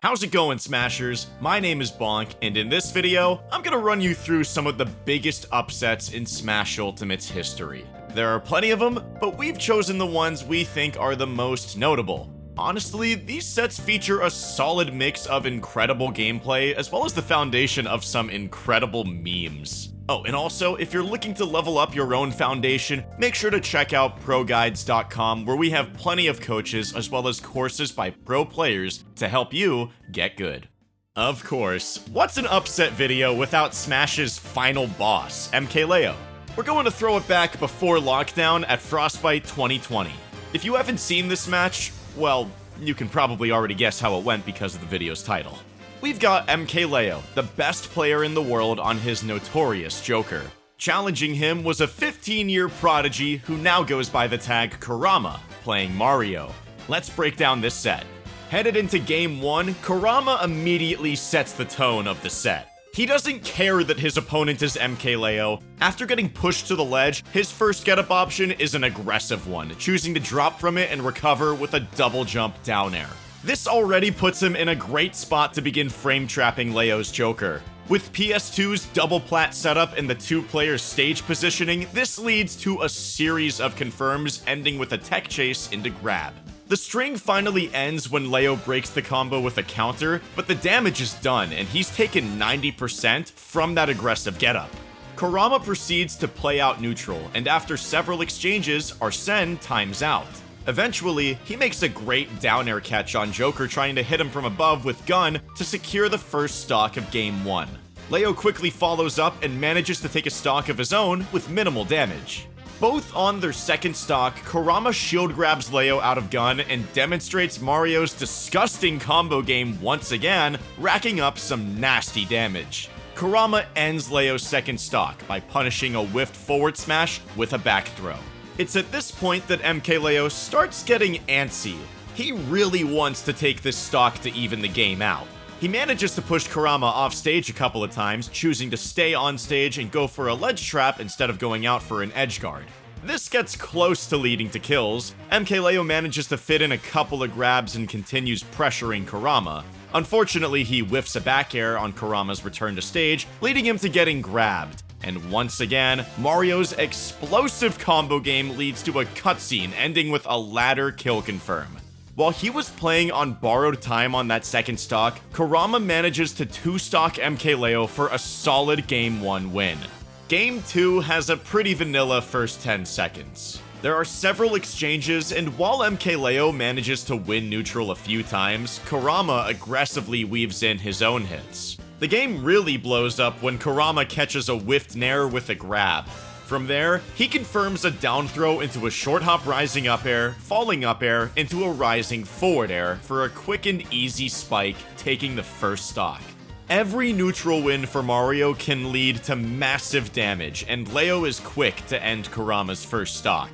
How's it going, Smashers? My name is Bonk, and in this video, I'm gonna run you through some of the biggest upsets in Smash Ultimate's history. There are plenty of them, but we've chosen the ones we think are the most notable. Honestly, these sets feature a solid mix of incredible gameplay as well as the foundation of some incredible memes. Oh, and also, if you're looking to level up your own foundation, make sure to check out ProGuides.com where we have plenty of coaches as well as courses by pro players to help you get good. Of course, what's an upset video without Smash's final boss, MKLeo? We're going to throw it back before lockdown at Frostbite 2020. If you haven't seen this match, well, you can probably already guess how it went because of the video's title. We've got MKLeo, the best player in the world on his notorious Joker. Challenging him was a 15-year prodigy who now goes by the tag Kurama, playing Mario. Let's break down this set. Headed into game 1, Kurama immediately sets the tone of the set. He doesn't care that his opponent is MKLeo. After getting pushed to the ledge, his first getup option is an aggressive one, choosing to drop from it and recover with a double jump down air. This already puts him in a great spot to begin frame trapping Leo's Joker. With PS2's double plat setup and the two player stage positioning, this leads to a series of confirms ending with a tech chase into grab. The string finally ends when Leo breaks the combo with a counter, but the damage is done and he's taken 90% from that aggressive getup. Kurama proceeds to play out neutral, and after several exchanges, Arsene times out. Eventually, he makes a great down air catch on Joker trying to hit him from above with Gun to secure the first stock of game 1. Leo quickly follows up and manages to take a stock of his own with minimal damage. Both on their second stock, Kurama shield grabs Leo out of gun and demonstrates Mario's disgusting combo game once again, racking up some nasty damage. Kurama ends Leo's second stock by punishing a whiffed forward smash with a back throw. It's at this point that MKLeo starts getting antsy. He really wants to take this stock to even the game out. He manages to push Kurama off stage a couple of times, choosing to stay on stage and go for a ledge trap instead of going out for an edge guard. This gets close to leading to kills. MKLeo manages to fit in a couple of grabs and continues pressuring Kurama. Unfortunately, he whiffs a back air on Kurama's return to stage, leading him to getting grabbed. And once again, Mario's explosive combo game leads to a cutscene ending with a ladder kill confirm. While he was playing on borrowed time on that second stock, Kurama manages to 2-stock MKLeo for a solid Game 1 win. Game 2 has a pretty vanilla first 10 seconds. There are several exchanges, and while MKLeo manages to win neutral a few times, Kurama aggressively weaves in his own hits. The game really blows up when Kurama catches a whiffed nair with a grab. From there, he confirms a down throw into a short hop rising up air, falling up air, into a rising forward air for a quick and easy spike, taking the first stock. Every neutral win for Mario can lead to massive damage, and Leo is quick to end Kurama's first stock.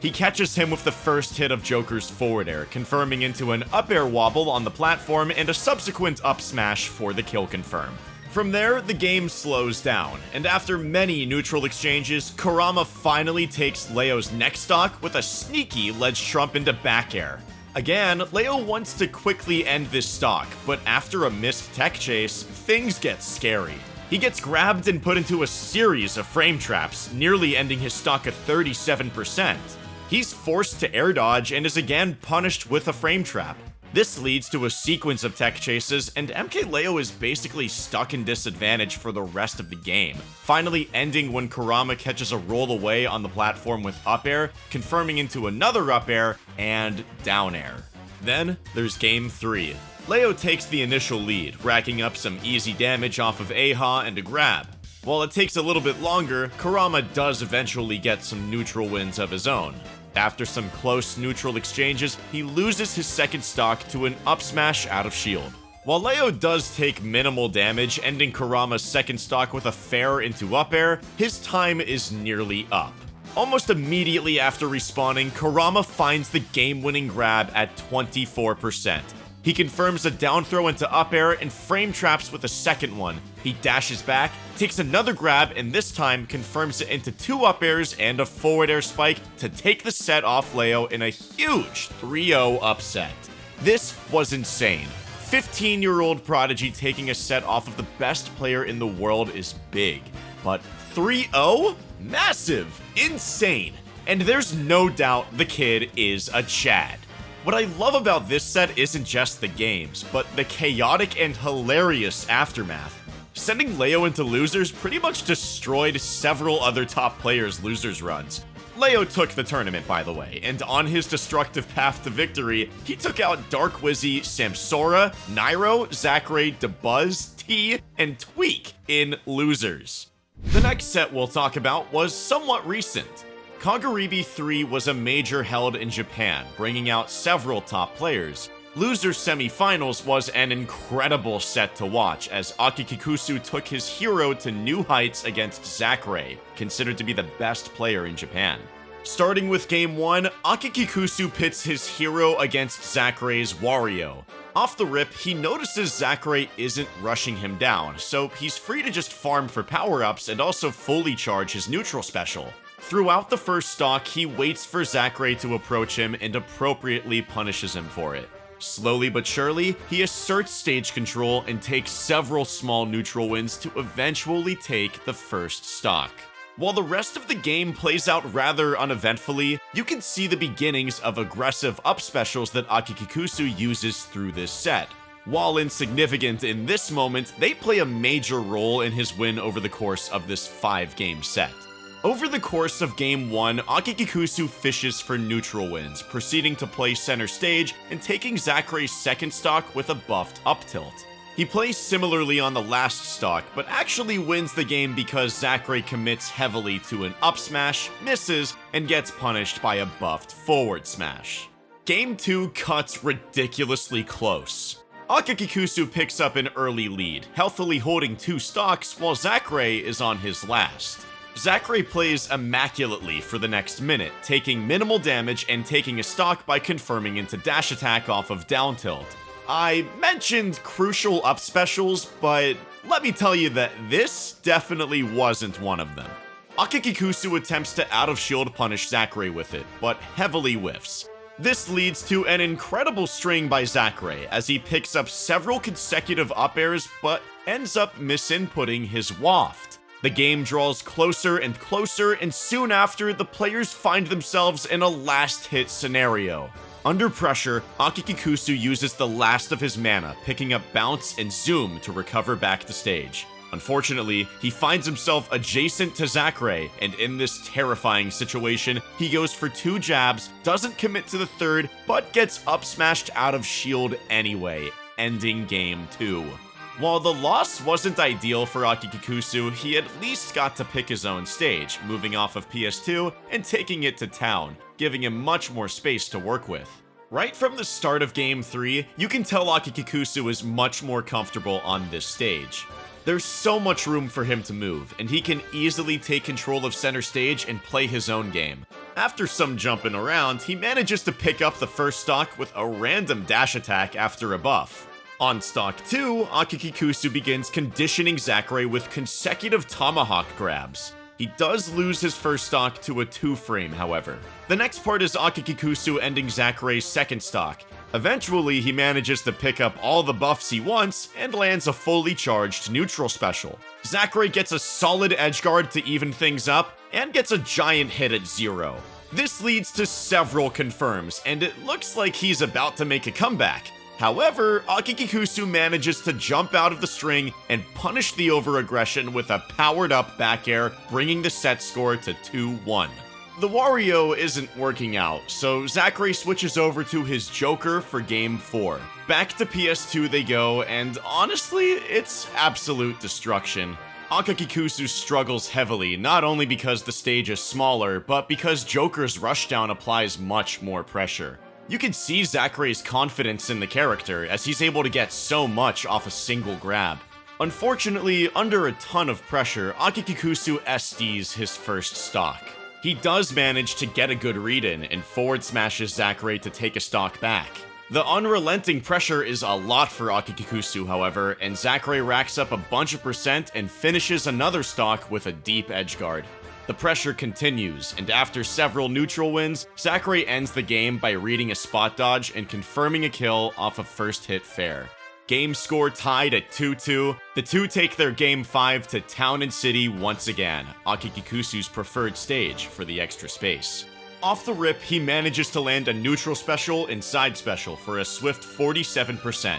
He catches him with the first hit of Joker's forward air, confirming into an up air wobble on the platform and a subsequent up smash for the kill confirm. From there, the game slows down, and after many neutral exchanges, Kurama finally takes Leo's next stock with a sneaky ledge trump into back air. Again, Leo wants to quickly end this stock, but after a missed tech chase, things get scary. He gets grabbed and put into a series of frame traps, nearly ending his stock at 37%. He's forced to air dodge and is again punished with a frame trap. This leads to a sequence of tech chases, and MKLeo is basically stuck in disadvantage for the rest of the game, finally ending when Kurama catches a roll away on the platform with up air, confirming into another up air, and down air. Then, there's game 3. Leo takes the initial lead, racking up some easy damage off of Eiha and a grab. While it takes a little bit longer, Kurama does eventually get some neutral wins of his own. After some close neutral exchanges, he loses his second stock to an up smash out of shield. While Leo does take minimal damage, ending Kurama's second stock with a fair into up air, his time is nearly up. Almost immediately after respawning, Kurama finds the game-winning grab at 24%. He confirms a down throw into up air and frame traps with a second one. He dashes back, takes another grab, and this time confirms it into two up airs and a forward air spike to take the set off Leo in a huge 3-0 upset. This was insane. 15-year-old Prodigy taking a set off of the best player in the world is big, but 3-0? Massive! Insane! And there's no doubt the kid is a Chad. What I love about this set isn't just the games, but the chaotic and hilarious aftermath. Sending Leo into losers pretty much destroyed several other top players' losers runs. Leo took the tournament, by the way, and on his destructive path to victory, he took out Dark Wizzy, Samsora, Nairo, Zackray, Dabuz, Tea, and Tweek in losers. The next set we'll talk about was somewhat recent. Kagaribi 3 was a major held in Japan, bringing out several top players. Loser Semifinals was an incredible set to watch as Akikikusu took his hero to new heights against Zackray, considered to be the best player in Japan. Starting with game 1, Akikikusu pits his hero against Zackray's Wario. Off the rip, he notices Zackray isn't rushing him down, so he's free to just farm for power-ups and also fully charge his neutral special. Throughout the first stock, he waits for Zackray to approach him and appropriately punishes him for it. Slowly but surely, he asserts stage control and takes several small neutral wins to eventually take the first stock. While the rest of the game plays out rather uneventfully, you can see the beginnings of aggressive up specials that Akikikusu uses through this set. While insignificant in this moment, they play a major role in his win over the course of this 5-game set. Over the course of Game 1, Akikikusu fishes for neutral wins, proceeding to play center stage and taking Zackray's second stock with a buffed up tilt. He plays similarly on the last stock, but actually wins the game because Zackray commits heavily to an up smash, misses, and gets punished by a buffed forward smash. Game 2 cuts ridiculously close. Akikikusu picks up an early lead, healthily holding two stocks while Zackray is on his last. Zackray plays immaculately for the next minute, taking minimal damage and taking a stock by confirming into dash attack off of down tilt. I mentioned crucial up specials, but let me tell you that this definitely wasn't one of them. Akikikusu attempts to out of shield punish Zackray with it, but heavily whiffs. This leads to an incredible string by Zackray as he picks up several consecutive up airs but ends up misinputting his waft. The game draws closer and closer, and soon after, the players find themselves in a last-hit scenario. Under pressure, Akikikusu uses the last of his mana, picking up Bounce and Zoom to recover back to stage. Unfortunately, he finds himself adjacent to Zackray, and in this terrifying situation, he goes for two jabs, doesn't commit to the third, but gets up smashed out of shield anyway, ending game 2. While the loss wasn't ideal for Akikikusu, he at least got to pick his own stage, moving off of PS2 and taking it to town, giving him much more space to work with. Right from the start of Game 3, you can tell Akikikusu is much more comfortable on this stage. There's so much room for him to move, and he can easily take control of center stage and play his own game. After some jumping around, he manages to pick up the first stock with a random dash attack after a buff. On stock 2, Akikikusu begins conditioning Zackray with consecutive tomahawk grabs. He does lose his first stock to a 2-frame, however. The next part is Akikikusu ending Zackray's second stock. Eventually, he manages to pick up all the buffs he wants and lands a fully charged neutral special. Zackray gets a solid edgeguard to even things up, and gets a giant hit at zero. This leads to several confirms, and it looks like he's about to make a comeback. However, Akikikusu manages to jump out of the string and punish the overaggression with a powered up back air, bringing the set score to 2-1. The Wario isn't working out, so Zackray switches over to his Joker for Game 4. Back to PS2 they go, and honestly, it's absolute destruction. Akikikusu struggles heavily, not only because the stage is smaller, but because Joker's rushdown applies much more pressure. You can see Zackray's confidence in the character, as he's able to get so much off a single grab. Unfortunately, under a ton of pressure, Akikikusu SDs his first stock. He does manage to get a good read in, and forward smashes Zackray to take a stock back. The unrelenting pressure is a lot for Akikikusu, however, and Zackray racks up a bunch of percent and finishes another stock with a deep edge guard. The pressure continues, and after several neutral wins, Zackray ends the game by reading a spot dodge and confirming a kill off a first hit fair. Game score tied at 2-2. The two take their game 5 to Town and City once again, Akikikusu's preferred stage for the extra space. Off the rip, he manages to land a neutral special and side special for a swift 47%.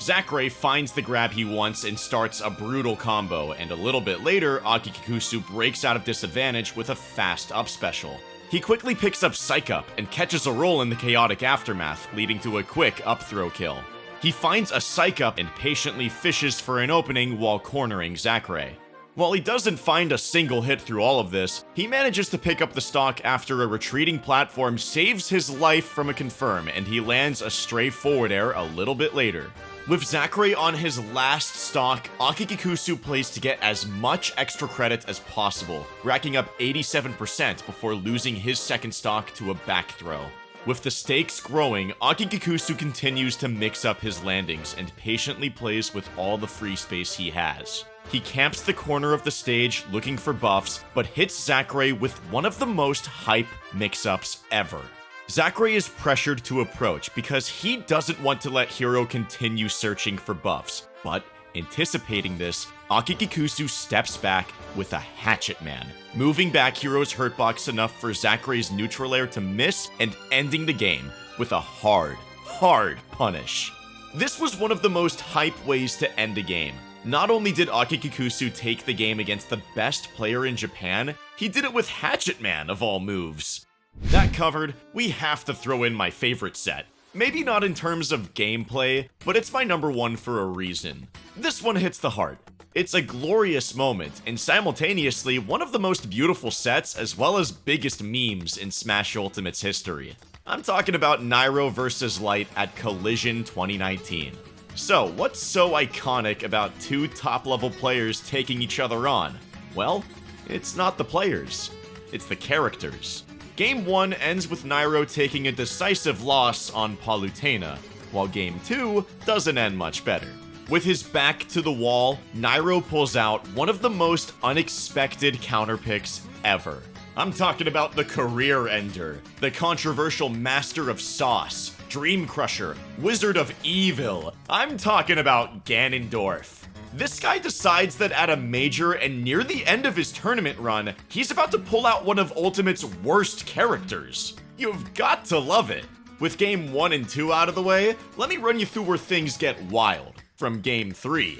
Zackray finds the grab he wants and starts a brutal combo, and a little bit later, Akikikusu breaks out of disadvantage with a fast up special. He quickly picks up Psych Up and catches a roll in the chaotic aftermath, leading to a quick up throw kill. He finds a Psych Up and patiently fishes for an opening while cornering Zackray. While he doesn't find a single hit through all of this, he manages to pick up the stock after a retreating platform saves his life from a confirm and he lands a stray forward air a little bit later. With Zackray on his last stock, Akikikusu plays to get as much extra credit as possible, racking up 87% before losing his second stock to a back throw. With the stakes growing, Akikikusu continues to mix up his landings and patiently plays with all the free space he has. He camps the corner of the stage looking for buffs, but hits Zackray with one of the most hype mix-ups ever. Zackray is pressured to approach because he doesn't want to let Hero continue searching for buffs, but anticipating this, Akikikusu steps back with a Hatchet Man, moving back Hero's hurtbox enough for Zackray's neutral air to miss and ending the game with a hard, hard punish. This was one of the most hype ways to end a game. Not only did Akikikusu take the game against the best player in Japan, he did it with Hatchet Man of all moves. That covered, we have to throw in my favorite set. Maybe not in terms of gameplay, but it's my number one for a reason. This one hits the heart. It's a glorious moment, and simultaneously one of the most beautiful sets as well as biggest memes in Smash Ultimate's history. I'm talking about Nairo vs. Light at Collision 2019. So, what's so iconic about two top-level players taking each other on? Well, it's not the players, it's the characters. Game 1 ends with Nairo taking a decisive loss on Palutena, while Game 2 doesn't end much better. With his back to the wall, Nairo pulls out one of the most unexpected counter picks ever. I'm talking about the career ender, the controversial master of sauce, Dream Crusher, Wizard of Evil. I'm talking about Ganondorf. This guy decides that at a major and near the end of his tournament run, he's about to pull out one of Ultimate's worst characters. You've got to love it. With game 1 and 2 out of the way, let me run you through where things get wild, from game 3.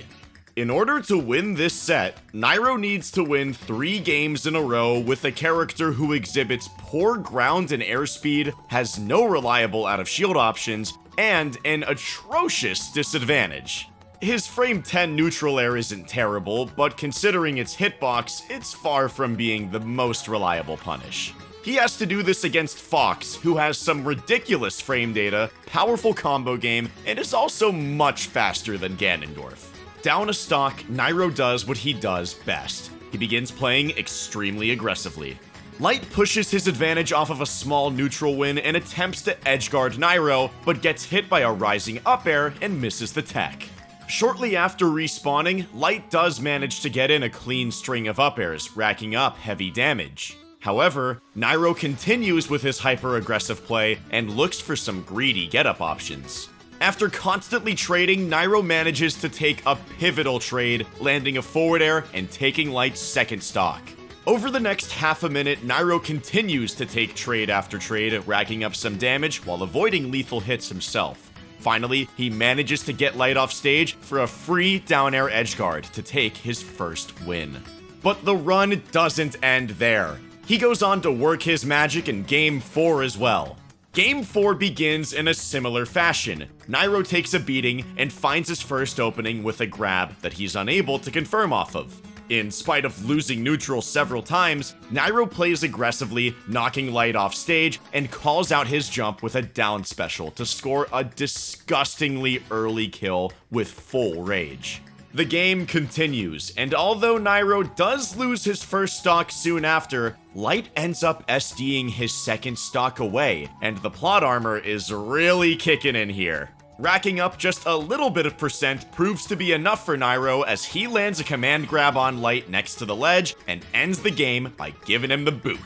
In order to win this set, Nairo needs to win 3 games in a row with a character who exhibits poor ground and airspeed, has no reliable out of shield options, and an atrocious disadvantage. His frame 10 neutral air isn't terrible, but considering its hitbox, it's far from being the most reliable punish. He has to do this against Fox, who has some ridiculous frame data, powerful combo game, and is also much faster than Ganondorf. Down a stock, Nairo does what he does best. He begins playing extremely aggressively. Light pushes his advantage off of a small neutral win and attempts to edgeguard Nairo, but gets hit by a rising up air and misses the tech. Shortly after respawning, Light does manage to get in a clean string of up airs, racking up heavy damage. However, Nairo continues with his hyper-aggressive play and looks for some greedy get-up options. After constantly trading, Nairo manages to take a pivotal trade, landing a forward air and taking Light's second stock. Over the next half a minute, Nairo continues to take trade after trade, racking up some damage while avoiding lethal hits himself. Finally, he manages to get Light off stage for a free down air edge guard to take his first win. But the run doesn't end there. He goes on to work his magic in Game 4 as well. Game 4 begins in a similar fashion. Nairo takes a beating and finds his first opening with a grab that he's unable to confirm off of. In spite of losing neutral several times, Nairo plays aggressively, knocking Light off stage, and calls out his jump with a down special to score a disgustingly early kill with full rage. The game continues, and although Nairo does lose his first stock soon after, Light ends up SDing his second stock away, and the plot armor is really kicking in here. Racking up just a little bit of percent proves to be enough for Nairo as he lands a command grab on Light next to the ledge and ends the game by giving him the boot.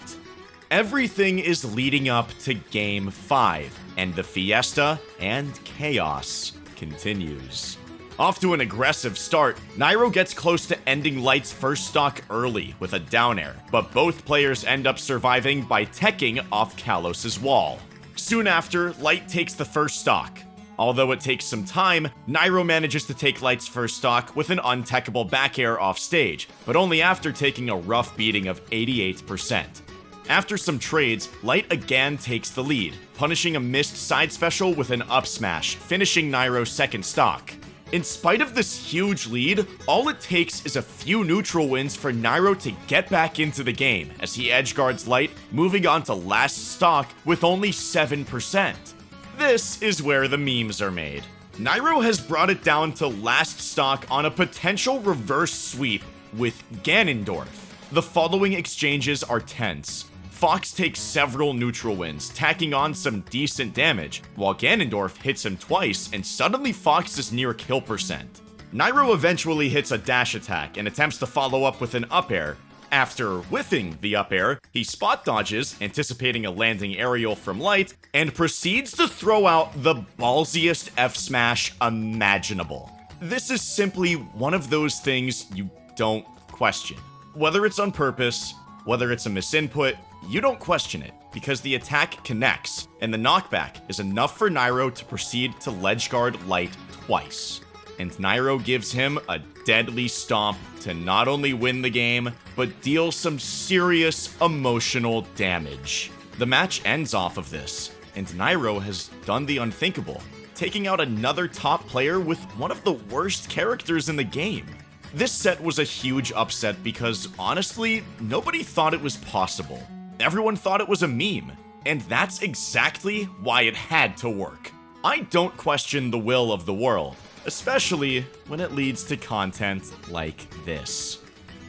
Everything is leading up to Game 5, and the fiesta and chaos continues. Off to an aggressive start, Nairo gets close to ending Light's first stock early with a down air, but both players end up surviving by teching off Kalos' wall. Soon after, Light takes the first stock. Although it takes some time, Nairo manages to take Light's first stock with an untechable back air off stage, but only after taking a rough beating of 88%. After some trades, Light again takes the lead, punishing a missed side special with an up smash, finishing Nairo's second stock. In spite of this huge lead, all it takes is a few neutral wins for Nairo to get back into the game as he edgeguards Light, moving on to last stock with only 7%. This is where the memes are made. Nairo has brought it down to last stock on a potential reverse sweep with Ganondorf. The following exchanges are tense. Fox takes several neutral wins, tacking on some decent damage, while Ganondorf hits him twice and suddenly Fox is near kill percent. Nairo eventually hits a dash attack and attempts to follow up with an up air. After whiffing the up air, he spot dodges, anticipating a landing aerial from Light, and proceeds to throw out the ballsiest F smash imaginable. This is simply one of those things you don't question. Whether it's on purpose, whether it's a misinput, you don't question it, because the attack connects, and the knockback is enough for Nairo to proceed to ledge guard Light twice. And Nairo gives him a deadly stomp to not only win the game, but deal some serious emotional damage. The match ends off of this, and Nairo has done the unthinkable, taking out another top player with one of the worst characters in the game. This set was a huge upset because, honestly, nobody thought it was possible. Everyone thought it was a meme, and that's exactly why it had to work. I don't question the will of the world, especially when it leads to content like this.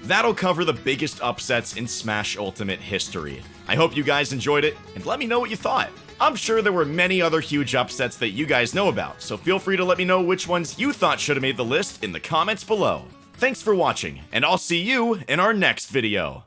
That'll cover the biggest upsets in Smash Ultimate history. I hope you guys enjoyed it, and let me know what you thought. I'm sure there were many other huge upsets that you guys know about, so feel free to let me know which ones you thought should have made the list in the comments below. Thanks for watching, and I'll see you in our next video.